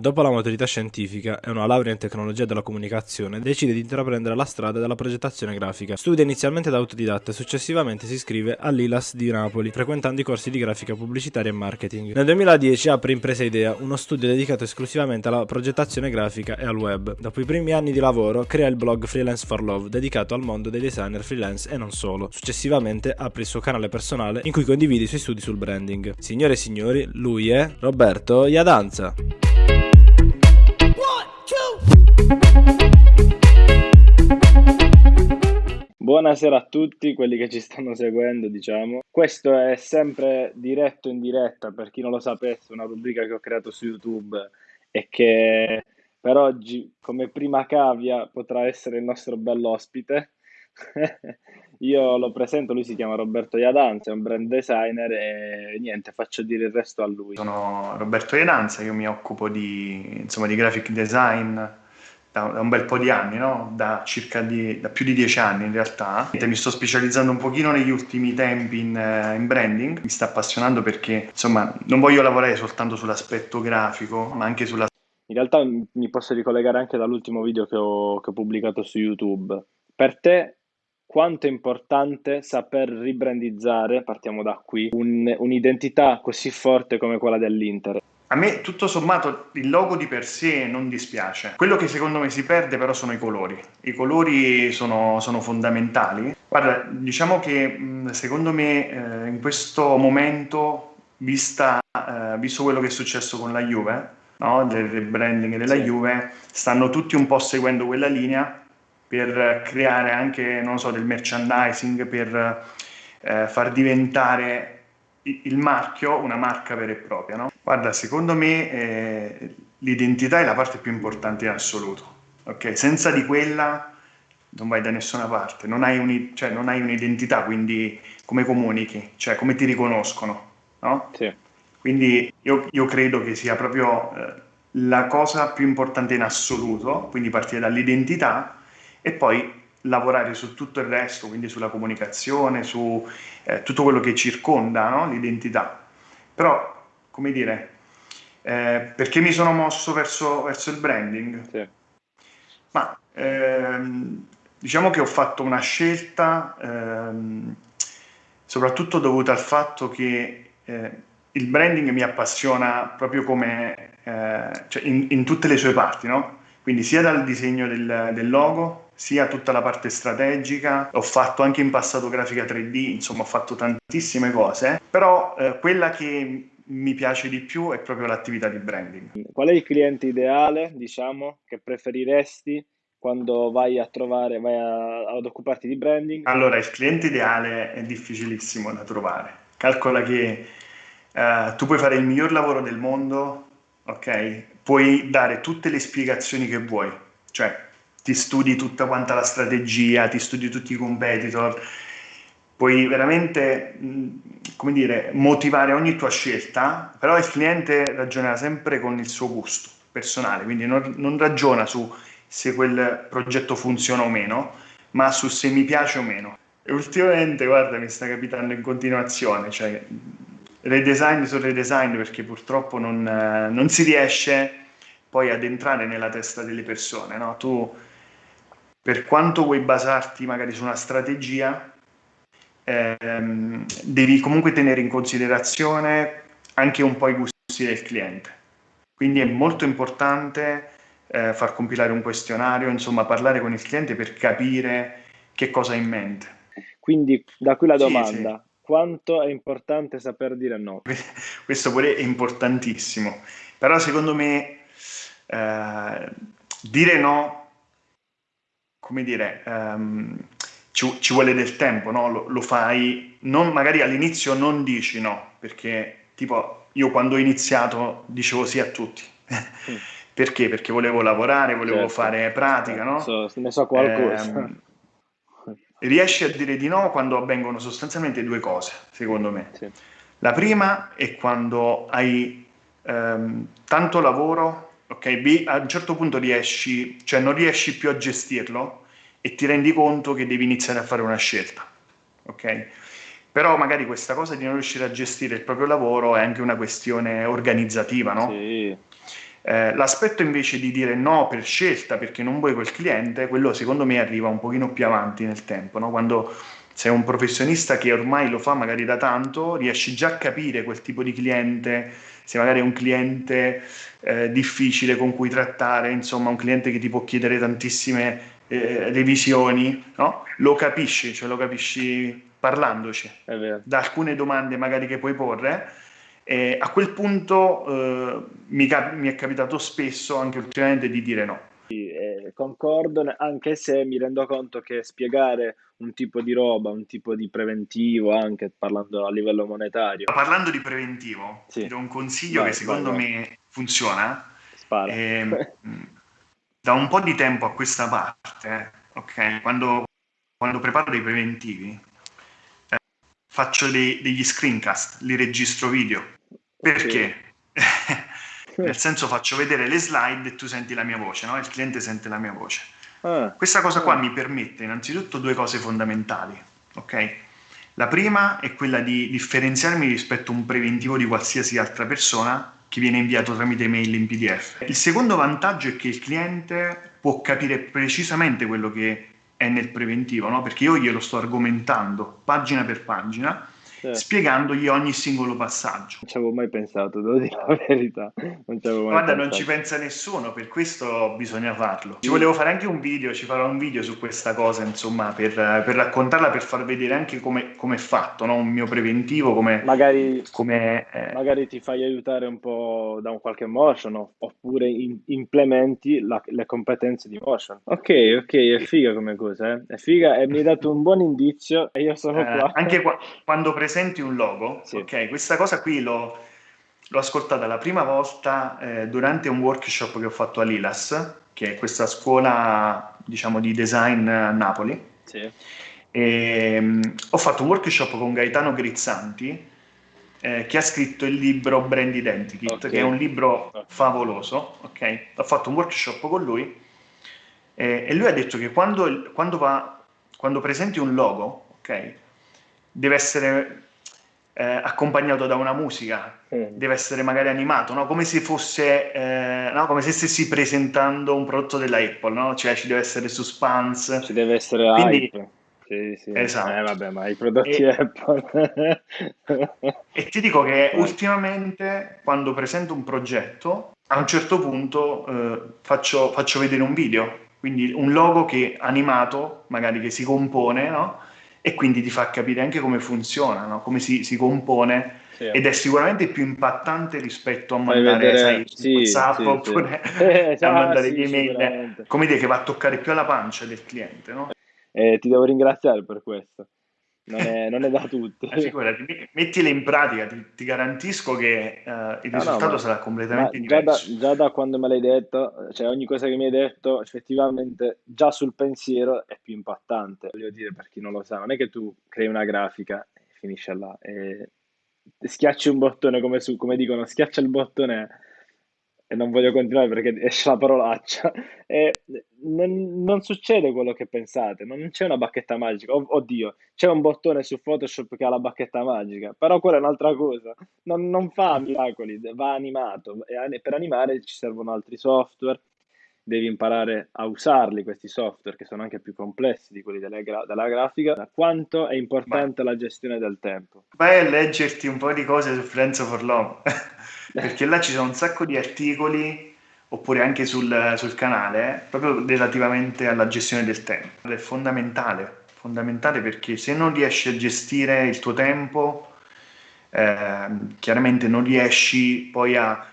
Dopo la maturità scientifica e una laurea in tecnologia della comunicazione, decide di intraprendere la strada della progettazione grafica. Studia inizialmente da autodidatta e successivamente si iscrive all'ILAS di Napoli, frequentando i corsi di grafica pubblicitaria e marketing. Nel 2010 apre Impresa Idea, uno studio dedicato esclusivamente alla progettazione grafica e al web. Dopo i primi anni di lavoro, crea il blog Freelance for Love, dedicato al mondo dei designer freelance e non solo. Successivamente apre il suo canale personale in cui condivide i suoi studi sul branding. Signore e signori, lui è Roberto Iadanza. Buonasera a tutti quelli che ci stanno seguendo, diciamo. Questo è sempre diretto in diretta, per chi non lo sapesse, una rubrica che ho creato su YouTube e che per oggi, come prima cavia, potrà essere il nostro bell'ospite. Io lo presento, lui si chiama Roberto Iadanza, è un brand designer e niente, faccio dire il resto a lui. Sono Roberto Iadanza, io mi occupo di, insomma, di graphic design da, da, un bel po' di anni, no? da circa di, da più di dieci anni in realtà. Mi sto specializzando un pochino negli ultimi tempi in, eh, in, branding, mi sta appassionando perché insomma non voglio lavorare soltanto sull'aspetto grafico, ma anche sulla... In realtà mi posso ricollegare anche dall'ultimo video che ho, che ho pubblicato su YouTube. Per te quanto è importante saper ribrandizzare, partiamo da qui, un, un'identità così forte come quella dell'Inter. A me tutto sommato il logo di per sé non dispiace. Quello che secondo me si perde però sono i colori. I colori sono, sono fondamentali. Guarda, diciamo che secondo me eh, in questo momento, vista, eh, visto quello che è successo con la Juve, no? del rebranding della sì. Juve, stanno tutti un po' seguendo quella linea per creare anche, non so, del merchandising, per eh, far diventare il marchio una marca vera e propria. No? Guarda, secondo me eh, l'identità è la parte più importante in assoluto. Okay? Senza di quella non vai da nessuna parte, non hai, un, cioè, non hai un'identità, quindi come comunichi, cioè come ti riconoscono. No? Sì. Quindi io, io, credo che sia proprio eh, la cosa più importante in assoluto, quindi partire dall'identità e poi lavorare su tutto il resto, quindi sulla comunicazione, su eh, tutto quello che circonda no? l'identità. Però, come dire, eh, perché mi sono mosso verso, verso il branding? Sì. Ma ehm, diciamo che ho fatto una scelta ehm, soprattutto dovuta al fatto che eh, il branding mi appassiona proprio come eh, cioè in, in, tutte le sue parti, no? Quindi sia dal disegno del, del logo, sia tutta la parte strategica, ho fatto anche in passato grafica 3D, insomma ho fatto tantissime cose, però eh, quella che mi piace di più è proprio l'attività di branding. Qual è il cliente ideale, diciamo, che preferiresti quando vai a trovare, vai a, ad occuparti di branding? Allora, il cliente ideale è difficilissimo da trovare. Calcola che eh, tu puoi fare il miglior lavoro del mondo, ok? Puoi dare tutte le spiegazioni che vuoi, cioè ti studi tutta quanta la strategia, ti studi tutti i competitor, puoi veramente, come dire, motivare ogni tua scelta, però il cliente ragionerà sempre con il suo gusto personale, quindi non, non ragiona su se quel progetto funziona o meno, ma su se mi piace o meno. E ultimamente, guarda, mi sta capitando in continuazione, cioè redesign su redesign perché purtroppo non, non si riesce poi ad entrare nella testa delle persone, no? Tu per quanto vuoi basarti magari su una strategia, ehm, devi comunque tenere in considerazione anche un po' i gusti del cliente. Quindi è molto importante eh, far compilare un questionario, insomma parlare con il cliente per capire che cosa ha in mente. Quindi da qui la domanda, sì, sì. quanto è importante saper dire no? Questo pure è importantissimo, però secondo me eh, dire no come dire, um, ci, ci, vuole del tempo, no? lo, lo, fai, non, magari all'inizio non dici no, perché tipo io quando ho iniziato dicevo sì a tutti. Mm. perché? Perché volevo lavorare, volevo certo. fare pratica, no? So, ne so qualcosa. Eh, riesci a dire di no quando avvengono sostanzialmente due cose, secondo me. Sì. La prima è quando hai ehm, tanto lavoro ok? B, a un certo punto riesci, cioè non riesci più a gestirlo e ti rendi conto che devi iniziare a fare una scelta, ok? Però magari questa cosa di non riuscire a gestire il proprio lavoro è anche una questione organizzativa, no? Sì. Eh, l'aspetto invece di dire no per scelta perché non vuoi quel cliente, quello secondo me arriva un pochino più avanti nel tempo, no? quando sei un professionista che ormai lo fa magari da tanto, riesci già a capire quel tipo di cliente, se magari è un cliente eh, difficile con cui trattare, insomma un cliente che ti può chiedere tantissime eh, revisioni, no? lo capisci, cioè lo capisci parlandoci, da alcune domande magari che puoi porre e a quel punto eh, mi, cap- mi, è capitato spesso, anche ultimamente, di dire no. Sì, eh, concordo, anche se mi rendo conto che spiegare un tipo di roba, un tipo di preventivo, anche parlando a livello monetario. Parlando di preventivo, sì. ti do un consiglio vai, che secondo vai, vai. me funziona. Spara. Eh, da un po' di tempo a questa parte, ok, quando, quando preparo dei preventivi, eh, faccio dei, degli screencast, li registro video perché? Nel senso faccio vedere le slide e tu senti la mia voce, no? il cliente sente la mia voce. Ah, Questa cosa qua ah. mi permette innanzitutto due cose fondamentali. ok? La prima è quella di differenziarmi rispetto a un preventivo di qualsiasi altra persona che viene inviato tramite mail in PDF. Il secondo vantaggio è che il cliente può capire precisamente quello che è nel preventivo, no? perché io glielo sto argomentando pagina per pagina certo. spiegandogli ogni singolo passaggio. Non ci avevo mai pensato, devo dire la verità. Non Guarda, pensato. non ci pensa nessuno, per questo bisogna farlo. Ci volevo fare anche un video, ci farò un video su questa cosa, insomma, per, per raccontarla, per far vedere anche come è fatto, no? un mio preventivo, come... Magari, come, eh... magari ti fai aiutare un po' da un qualche motion, no? oppure in, implementi la, le competenze di motion. Ok, ok, è figa come cosa, eh? È figa e mi hai dato un buon indizio e io sono eh, qua. Anche qua, quando presento presenti un logo, sì. ok? Questa cosa qui l'ho, l'ho ascoltata la prima volta eh, durante un workshop che ho fatto a Lilas, che è questa scuola, diciamo, di design a Napoli. Sì. E, um, ho fatto un workshop con Gaetano Grizzanti, eh, che ha scritto il libro Brand Identikit, okay. che è un libro favoloso, ok? Ho fatto un workshop con lui eh, e lui ha detto che quando, quando, va, quando presenti un logo, ok? Deve essere eh, accompagnato da una musica, mm. deve essere magari animato, no? come se fosse, eh, no? come se stessi presentando un prodotto della Apple, no? cioè ci deve essere suspense. Ci deve essere Quindi, hype. Sì, sì. Esatto. Eh, vabbè, ma i prodotti e, Apple. e ti dico che ultimamente quando presento un progetto, a un certo punto eh, faccio, faccio vedere un video, quindi un logo che animato, magari che si compone, no? E quindi ti fa capire anche come funziona, no? come si, si compone sì. ed è sicuramente più impattante rispetto a mandare vedere... sai, sì, WhatsApp sì, oppure eh, a mandare gli email, come dire che va a toccare più alla pancia del cliente. No? Eh, ti devo ringraziare per questo non è, non è da tutti. Eh, figurati, mettile in pratica, ti, ti garantisco che uh, il no, risultato no, sarà completamente diverso. Già da, già da, quando me l'hai detto, cioè ogni cosa che mi hai detto, effettivamente già sul pensiero è più impattante. Voglio dire, per chi non lo sa, non è che tu crei una grafica e finisce là, e schiacci un bottone come, su, come dicono, schiaccia il bottone e non voglio continuare perché esce la parolaccia, e non, non, succede quello che pensate, non c'è una bacchetta magica, oh, oddio, c'è un bottone su Photoshop che ha la bacchetta magica, però quella è un'altra cosa, non, non fa miracoli, va animato, e per animare ci servono altri software, devi imparare a usarli questi software che sono anche più complessi di quelli della, gra- della grafica, quanto è importante Ma... la gestione del tempo. Vai a leggerti un po' di cose su Friends for Love. perché là ci sono un sacco di articoli oppure anche sul, sul canale proprio relativamente alla gestione del tempo. È fondamentale, fondamentale perché se non riesci a gestire il tuo tempo, eh, chiaramente non riesci poi a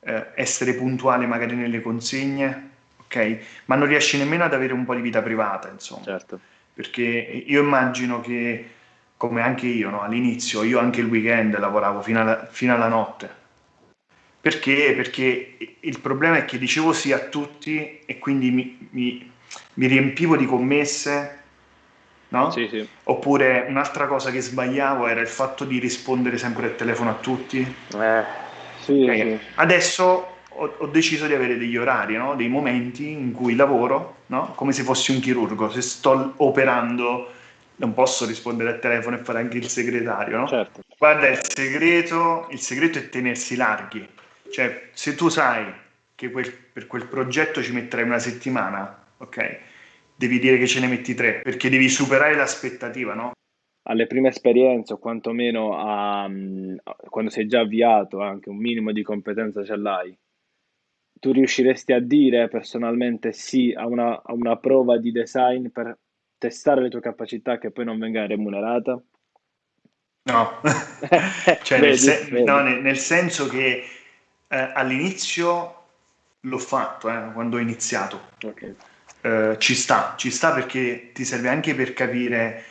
eh, essere puntuale magari nelle consegne, ok? Ma non riesci nemmeno ad avere un po' di vita privata, insomma. Certo. Perché io immagino che, come anche io, no? all'inizio, io anche il weekend lavoravo fino alla, fino alla notte perché? Perché il problema è che dicevo sì a tutti e quindi mi, mi, mi riempivo di commesse, no? Sì, sì. Oppure un'altra cosa che sbagliavo era il fatto di rispondere sempre al telefono a tutti. Eh, sì, okay. sì. Adesso ho, ho, deciso di avere degli orari, no? dei momenti in cui lavoro, no? come se fossi un chirurgo. Se sto operando non posso rispondere al telefono e fare anche il segretario, no? Certo. Guarda, il segreto, il segreto è tenersi larghi cioè, se tu sai che quel, per quel progetto ci metterai una settimana, ok? Devi dire che ce ne metti tre, perché devi superare l'aspettativa, no? Alle prime esperienze, o quantomeno a, a, quando sei già avviato, anche un minimo di competenza ce l'hai, tu riusciresti a dire personalmente sì a una, a una prova di design per testare le tue capacità che poi non venga remunerata? No, cioè vedi, nel, se- vedi. no nel, nel, senso che eh, all'inizio l'ho fatto, eh, quando ho iniziato. Okay. Eh, ci sta, ci sta perché ti serve anche per capire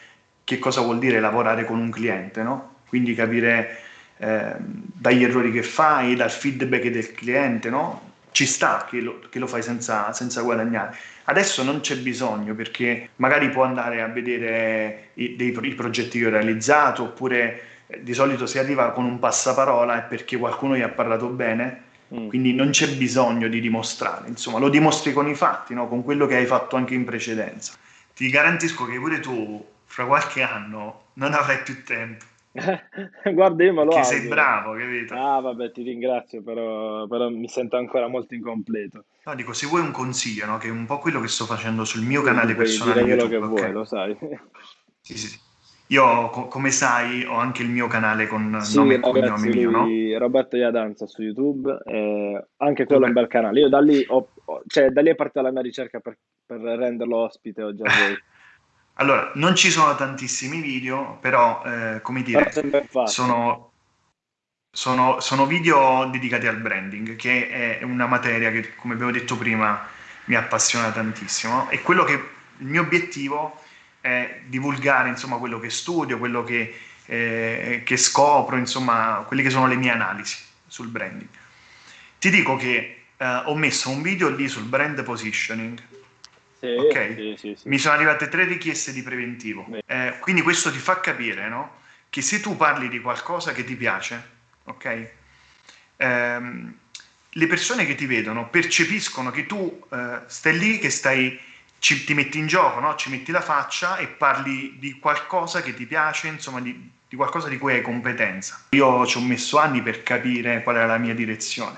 che cosa vuol dire lavorare con un cliente, no? Quindi capire eh, dagli errori che fai, dal feedback del cliente, no? Ci sta che lo, che lo fai senza, senza, guadagnare. Adesso non c'è bisogno perché magari può andare a vedere i, dei, i progetti che ho realizzato oppure di solito si arriva con un passaparola è perché qualcuno gli ha parlato bene Mm. Quindi non c'è bisogno di dimostrare, insomma, lo dimostri con i fatti, no? con quello che hai fatto anche in precedenza. Ti garantisco che pure tu, fra qualche anno, non avrai più tempo. Guarda, io me lo Che sei bravo, capito? Ah, vabbè, ti ringrazio, però, però, mi sento ancora molto incompleto. No, dico, se vuoi un consiglio, no? che è un po' quello che sto facendo sul mio canale personale YouTube. quello che okay? vuoi, lo sai. Sì, sì. Io, co- come sai, ho anche il mio canale con sì, nome e cognome mio, no? Roberto Iadanza su YouTube, eh, anche quello è un bel canale. Io da lì, ho, cioè, da lì è partita la mia ricerca per, per renderlo ospite oggi a voi. allora, non ci sono tantissimi video, però, eh, come dire, sono, sono, sono video dedicati al branding, che è una materia che, come abbiamo detto prima, mi appassiona tantissimo. E quello che il mio obiettivo è divulgare insomma, quello che studio, quello che, eh, che scopro, insomma, quelle che sono le mie analisi sul branding. Ti dico che eh, ho messo un video lì sul brand positioning. Sì, okay? sì, sì, Mi sono arrivate tre richieste di preventivo. Eh, quindi questo ti fa capire no? che se tu parli di qualcosa che ti piace, ok? Ehm, le persone che ti vedono percepiscono che tu eh, stai lì, che stai ci, ti metti in gioco, no? ci metti la faccia e parli di qualcosa che ti piace, insomma di, di qualcosa di cui hai competenza. Io ci ho messo anni per capire qual era la mia direzione,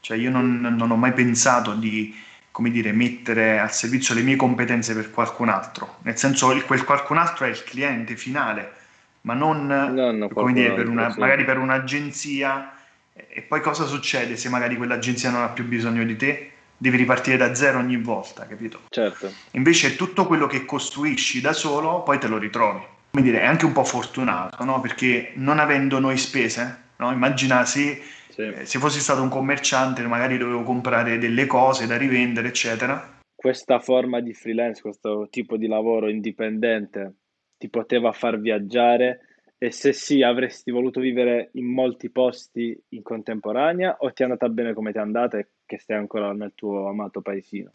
cioè io non, non ho mai pensato di come dire, mettere al servizio le mie competenze per qualcun altro, nel senso che quel qualcun altro è il cliente finale, ma non no, no, come dire, per una, sì. magari per un'agenzia e poi cosa succede se magari quell'agenzia non ha più bisogno di te? Devi ripartire da zero ogni volta, capito? Certo. Invece tutto quello che costruisci da solo, poi te lo ritrovi. Come dire, è anche un po' fortunato, no? Perché non avendo noi spese, no? Immagina se, sì. eh, se fossi stato un commerciante, magari dovevo comprare delle cose da rivendere, eccetera. Questa forma di freelance, questo tipo di lavoro indipendente ti poteva far viaggiare e se sì, avresti voluto vivere in molti posti in contemporanea o ti è andata bene come ti è andata e che stai ancora nel tuo amato paesino?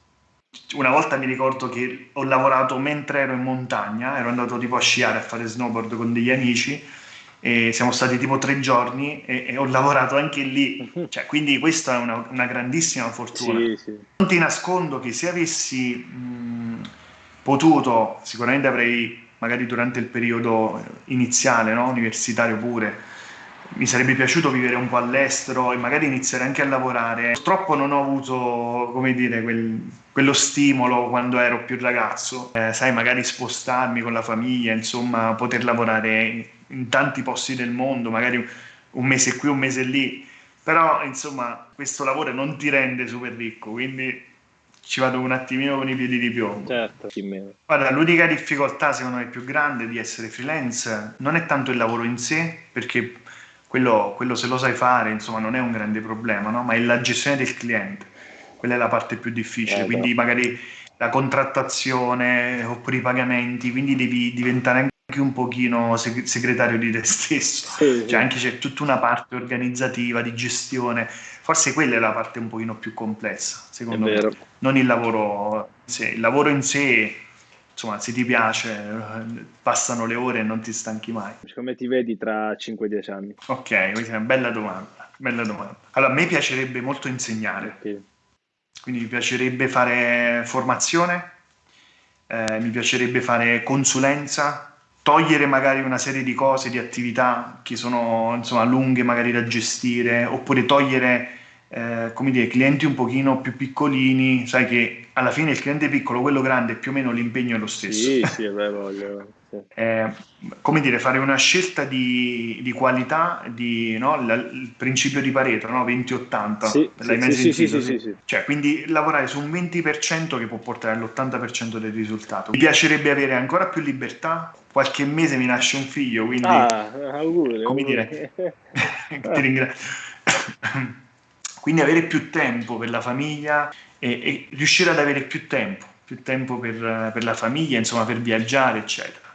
Una volta mi ricordo che ho lavorato mentre ero in montagna, ero andato tipo a sciare, a fare snowboard con degli amici e siamo stati tipo tre giorni e, e ho lavorato anche lì, cioè, quindi questa è una, una grandissima fortuna. Sì, sì. Non ti nascondo che se avessi mh, potuto, sicuramente avrei magari durante il periodo iniziale, no? universitario pure. Mi sarebbe piaciuto vivere un po' all'estero e magari iniziare anche a lavorare. Purtroppo non ho avuto, come dire, quel, quello stimolo quando ero più ragazzo. Eh, sai, magari spostarmi con la famiglia, insomma, poter lavorare in tanti posti del mondo, magari un mese qui, un mese lì. Però, insomma, questo lavoro non ti rende super ricco, quindi ci vado un attimino con i piedi di piombo. Certo, Guarda, l'unica difficoltà secondo me più grande di essere freelance non è tanto il lavoro in sé, perché quello, quello se lo sai fare, insomma, non è un grande problema, no? ma è la gestione del cliente. Quella è la parte più difficile, eh, quindi magari la contrattazione oppure i pagamenti, quindi devi diventare anche un pochino segretario di te stesso, sì, cioè anche c'è tutta una parte organizzativa, di gestione, forse quella è la parte un pochino più complessa, secondo me, non il lavoro in sé, il lavoro in sé, insomma, se ti piace, passano le ore e non ti stanchi mai. Come ti vedi tra 5-10 anni? Ok, questa è una bella domanda, bella domanda. Allora, a me piacerebbe molto insegnare, okay. quindi mi piacerebbe fare formazione, eh, mi piacerebbe fare consulenza, togliere magari una serie di cose, di attività che sono insomma lunghe magari da gestire, oppure togliere eh, come dire, clienti un pochino più piccolini, sai che alla fine il cliente piccolo, quello grande, più o meno l'impegno è lo stesso. Sì, sì, beh, voglio. Sì. Eh, come dire, fare una scelta di, di qualità, di, no? il, il, principio di Pareto, no? 20-80, sì, l'hai mai sì, sentito? Sì, sì, sì, Cioè, quindi lavorare su un 20% che può portare all'80% del risultato. Mi piacerebbe avere ancora più libertà, qualche mese mi nasce un figlio, quindi... Ah, auguri, come auguri. dire, ti ringrazio. quindi avere più tempo per la famiglia e, e riuscire ad avere più tempo, più tempo per, per la famiglia, insomma, per viaggiare, eccetera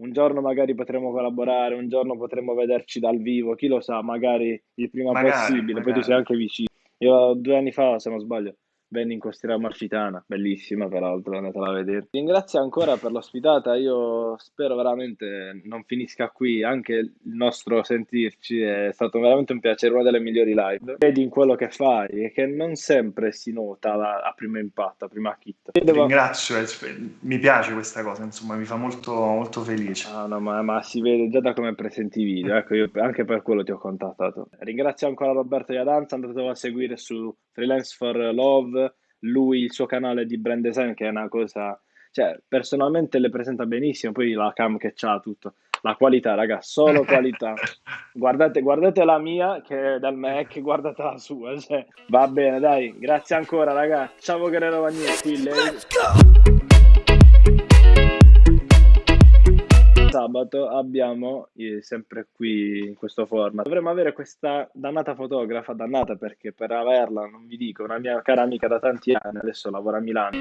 un giorno magari potremo collaborare, un giorno potremo vederci dal vivo, chi lo sa, magari il prima magari, possibile, magari. poi tu sei anche vicino. Io due anni fa, se non sbaglio, venni in Costiera Amalfitana, bellissima peraltro, andatela a vedere. Ringrazio ancora per l'ospitata, io spero veramente non finisca qui, anche il nostro sentirci è stato veramente un piacere, una delle migliori live. Vedi in quello che fai e che non sempre si nota la, a primo impatto, a prima hit. Devo... Ringrazio, mi piace questa cosa, insomma mi fa molto, molto felice. Ah, no, ma, ma, si vede già da come presenti i video, ecco io anche per quello ti ho contattato. Ringrazio ancora Roberto Iadanza, andatelo a seguire su Freelance for Love, lui il suo canale di brand design che è una cosa, cioè personalmente le presenta benissimo, poi la cam che c'ha tutto. La qualità, raga, solo qualità. guardate, guardate la mia che è dal Mac, guardate la sua. Cioè, va bene, dai, grazie ancora, raga. Ciao Guerrero Vagnetti. Sabato abbiamo eh, sempre qui in questo format. Dovremmo avere questa dannata fotografa, dannata perché per averla, non vi dico, una mia cara amica da tanti anni, adesso lavora a Milano.